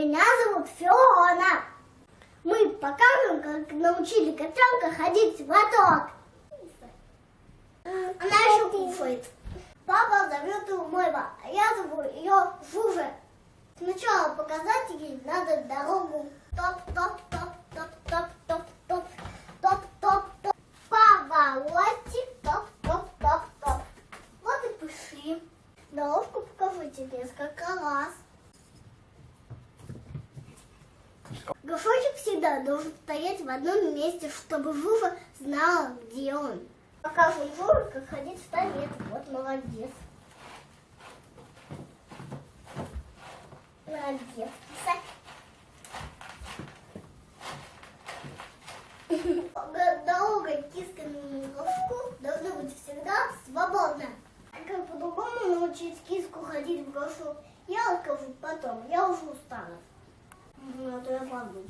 Меня зовут Фиона. Мы покажем, как научили котенка ходить в лоток. Она еще кушает. Папа зовет ее Мэйва, а я зову ее Жужа. Сначала показать ей надо дорогу. Топ-топ-топ-топ-топ-топ-топ. Топ-топ-топ. Поворотик. Топ-топ-топ-топ. Вот и пошли. Дорожку покажу тебе несколько раз. Горшочек всегда должен стоять в одном месте, чтобы Жужа знала, где он. Покажу Жуже, как ходить в туалет. Вот молодец. Молодец, киса. Дорога киска на горшку должна быть всегда свободна. А как по-другому научить киску ходить в горшок, я расскажу London.